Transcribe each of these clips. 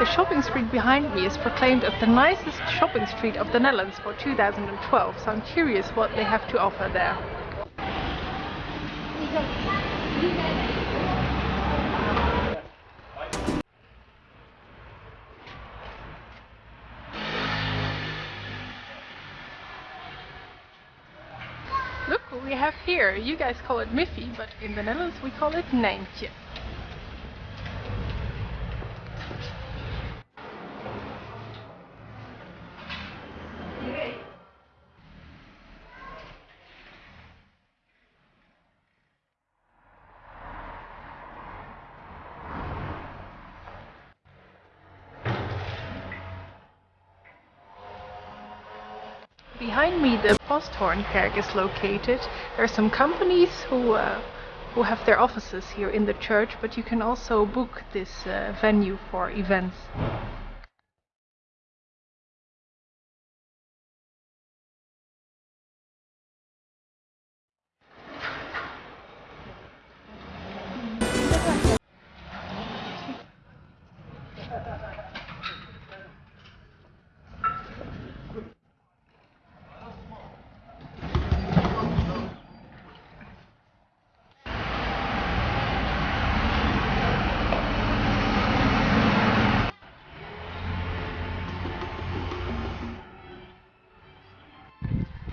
The shopping street behind me is proclaimed as the nicest shopping street of the Netherlands for 2012, so I'm curious what they have to offer there. Look what we have here. You guys call it Miffy, but in the Netherlands we call it Nijntje. Behind me the Posthorn Posthoornkerk is located. There are some companies who uh, who have their offices here in the church, but you can also book this uh, venue for events.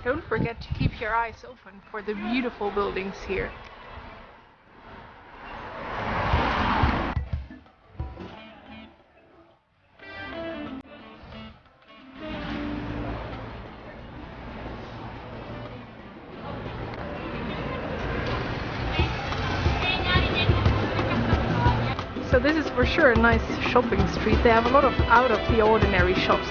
Don't forget to keep your eyes open for the beautiful buildings here. So this is for sure a nice shopping street. They have a lot of out of the ordinary shops.